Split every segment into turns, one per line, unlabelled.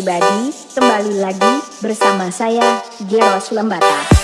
pribadi, kembali lagi bersama saya, Geros Lembata.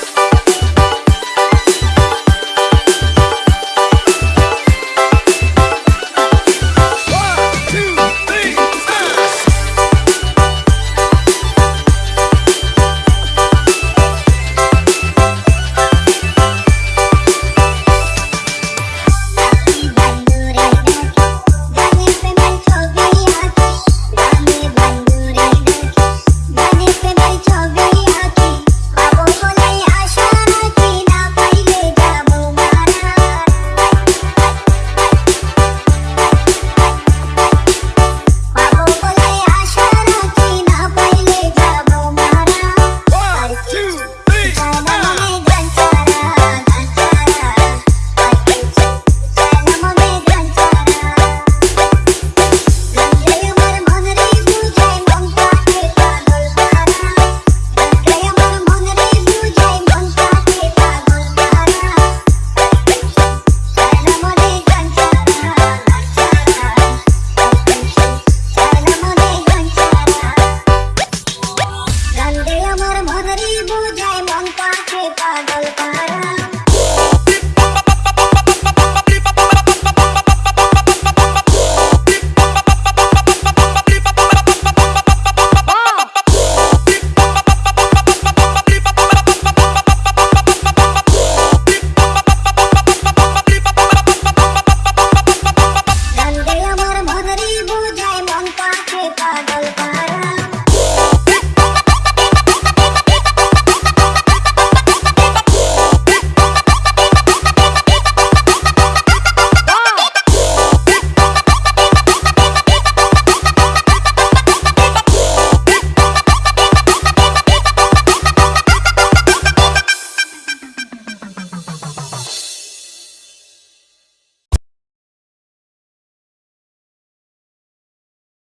चंपा के पागल का